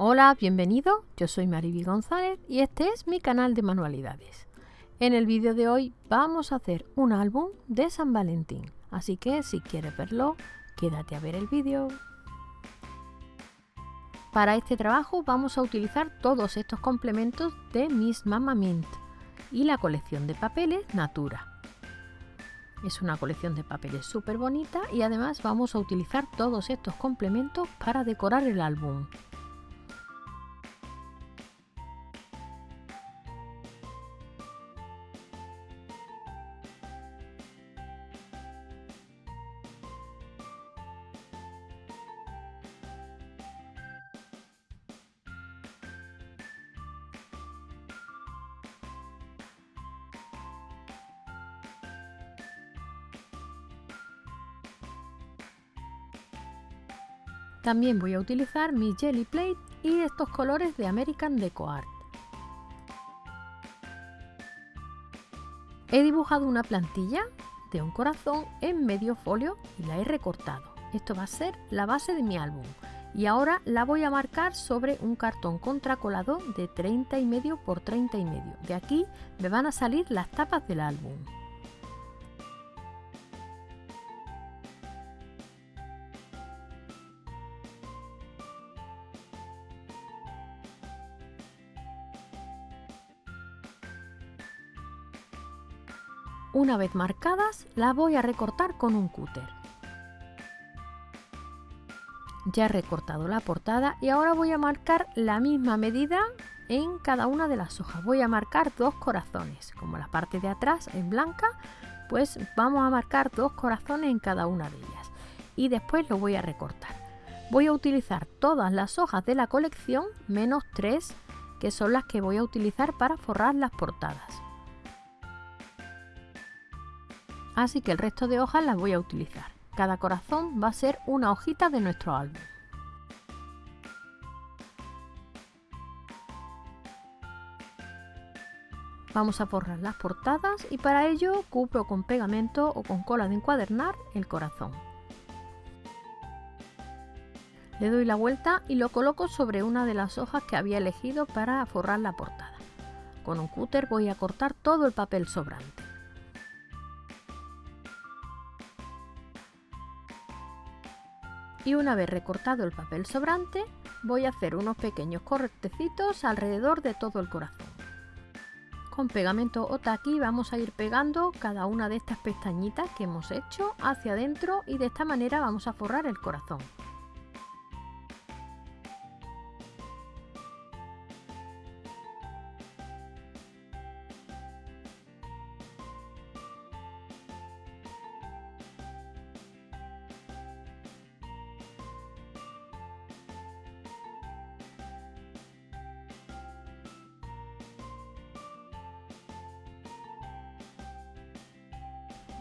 Hola, bienvenido, yo soy Mariby González y este es mi canal de manualidades. En el vídeo de hoy vamos a hacer un álbum de San Valentín, así que si quieres verlo, quédate a ver el vídeo. Para este trabajo vamos a utilizar todos estos complementos de Miss Mama Mint y la colección de papeles Natura. Es una colección de papeles súper bonita y además vamos a utilizar todos estos complementos para decorar el álbum. También voy a utilizar mi Jelly Plate y estos colores de American Deco Art. He dibujado una plantilla de un corazón en medio folio y la he recortado. Esto va a ser la base de mi álbum. Y ahora la voy a marcar sobre un cartón contracolado de 30 y medio por 30 y medio. De aquí me van a salir las tapas del álbum. Una vez marcadas, las voy a recortar con un cúter. Ya he recortado la portada y ahora voy a marcar la misma medida en cada una de las hojas. Voy a marcar dos corazones, como la parte de atrás es blanca, pues vamos a marcar dos corazones en cada una de ellas. Y después lo voy a recortar. Voy a utilizar todas las hojas de la colección, menos tres, que son las que voy a utilizar para forrar las portadas así que el resto de hojas las voy a utilizar. Cada corazón va a ser una hojita de nuestro álbum. Vamos a forrar las portadas y para ello cubro con pegamento o con cola de encuadernar el corazón. Le doy la vuelta y lo coloco sobre una de las hojas que había elegido para forrar la portada. Con un cúter voy a cortar todo el papel sobrante. Y una vez recortado el papel sobrante voy a hacer unos pequeños cortecitos alrededor de todo el corazón. Con pegamento Otaki vamos a ir pegando cada una de estas pestañitas que hemos hecho hacia adentro y de esta manera vamos a forrar el corazón.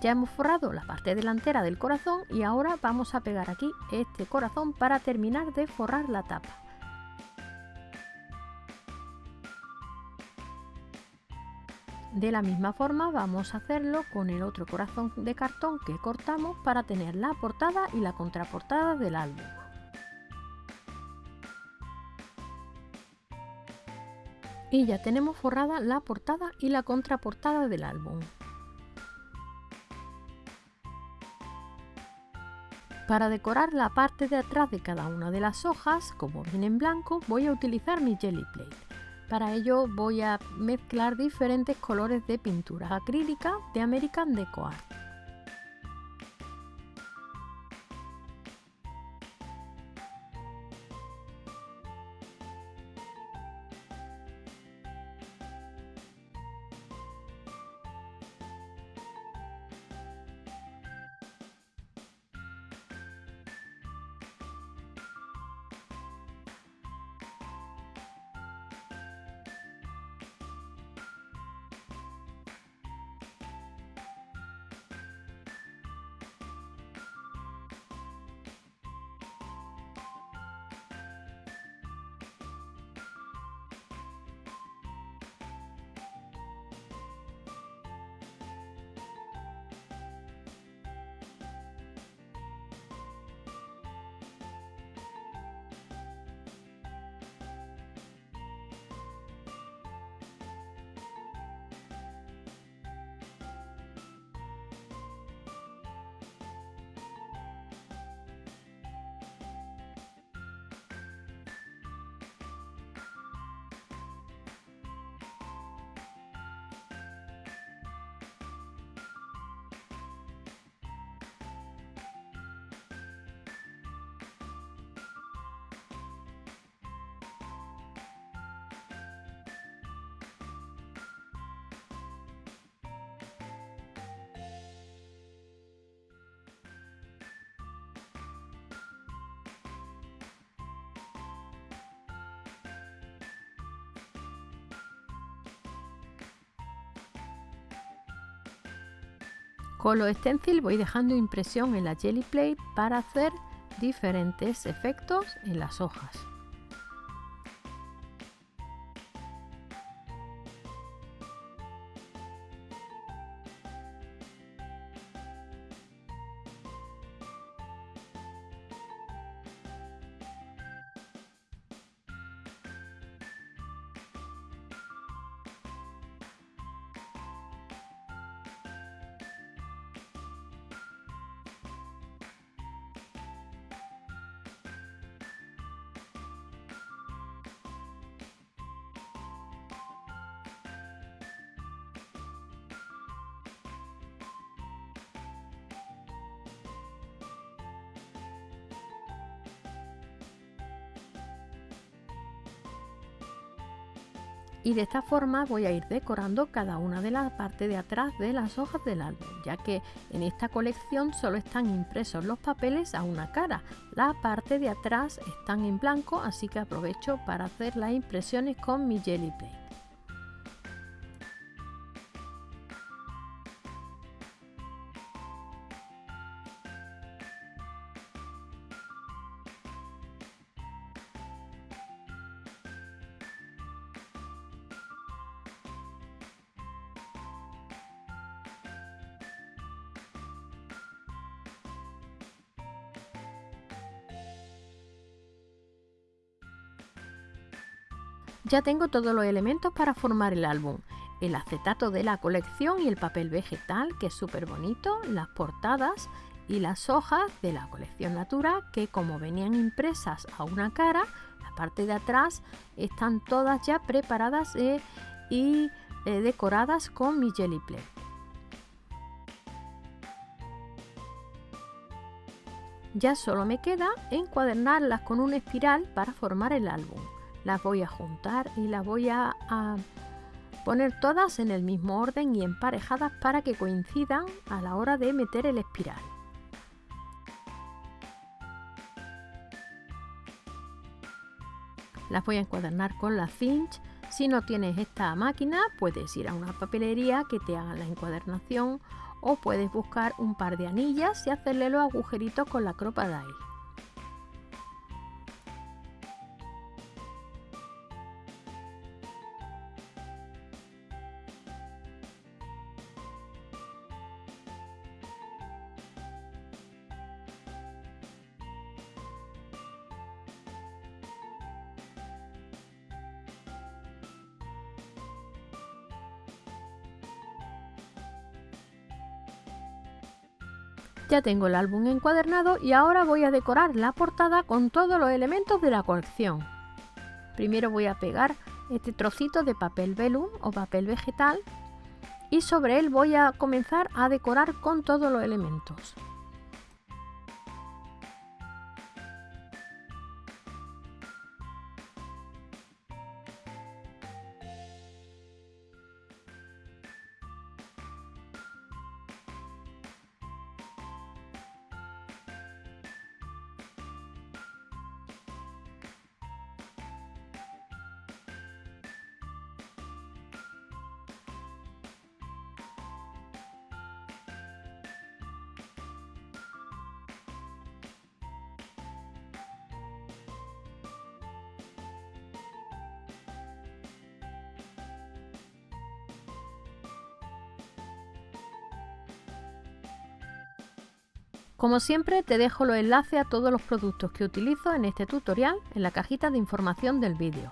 Ya hemos forrado la parte delantera del corazón y ahora vamos a pegar aquí este corazón para terminar de forrar la tapa. De la misma forma vamos a hacerlo con el otro corazón de cartón que cortamos para tener la portada y la contraportada del álbum. Y ya tenemos forrada la portada y la contraportada del álbum. Para decorar la parte de atrás de cada una de las hojas, como viene en blanco, voy a utilizar mi Jelly Plate. Para ello voy a mezclar diferentes colores de pintura acrílica de American Deco Art. Con los stencil voy dejando impresión en la Jelly Plate para hacer diferentes efectos en las hojas. Y de esta forma voy a ir decorando cada una de las partes de atrás de las hojas del álbum, ya que en esta colección solo están impresos los papeles a una cara. La parte de atrás están en blanco, así que aprovecho para hacer las impresiones con mi Jelly Plate. Ya tengo todos los elementos para formar el álbum. El acetato de la colección y el papel vegetal, que es súper bonito, las portadas y las hojas de la colección Natura, que como venían impresas a una cara, la parte de atrás están todas ya preparadas eh, y eh, decoradas con mi Jelly Plate. Ya solo me queda encuadernarlas con una espiral para formar el álbum las voy a juntar y las voy a, poner todas en el mismo orden y emparejadas para que coincidan a la hora de meter el espiral. Las voy a encuadernar con la cinch. Si no tienes esta máquina, puedes ir a una papelería que te haga la encuadernación o puedes buscar un par de anillas y hacerle los agujeritos con la Crocodile. Ya tengo el álbum encuadernado y ahora voy a decorar la portada con todos los elementos de la colección. Primero voy a pegar este trocito de papel velum o papel vegetal y sobre él voy a comenzar a decorar con todos los elementos. Como siempre te dejo los enlaces a todos los productos que utilizo en este tutorial en la cajita de información del vídeo.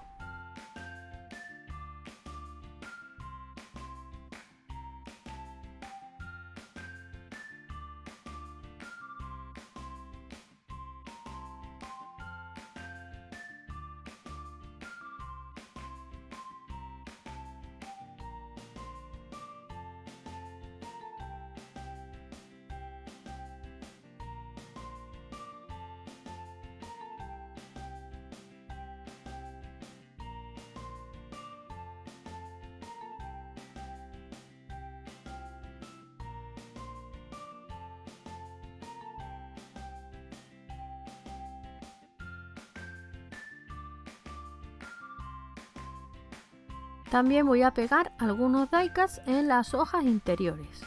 También voy a pegar algunos daikas en las hojas interiores.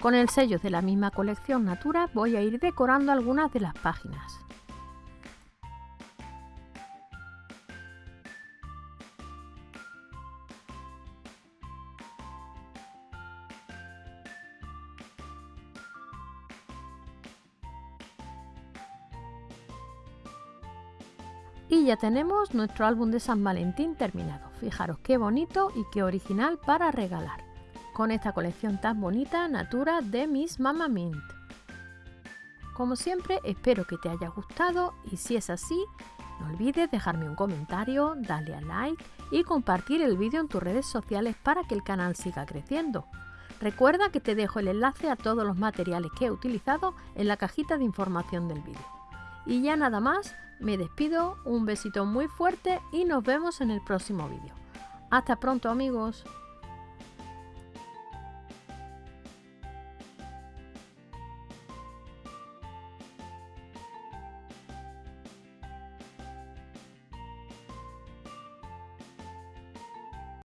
Con el sello de la misma colección Natura voy a ir decorando algunas de las páginas. Ya tenemos nuestro álbum de San Valentín terminado. Fijaros qué bonito y qué original para regalar. Con esta colección tan bonita, Natura de Miss Mama Mint. Como siempre, espero que te haya gustado y si es así, no olvides dejarme un comentario, darle a like y compartir el vídeo en tus redes sociales para que el canal siga creciendo. Recuerda que te dejo el enlace a todos los materiales que he utilizado en la cajita de información del vídeo. Y ya nada más, me despido, un besito muy fuerte y nos vemos en el próximo vídeo. Hasta pronto amigos.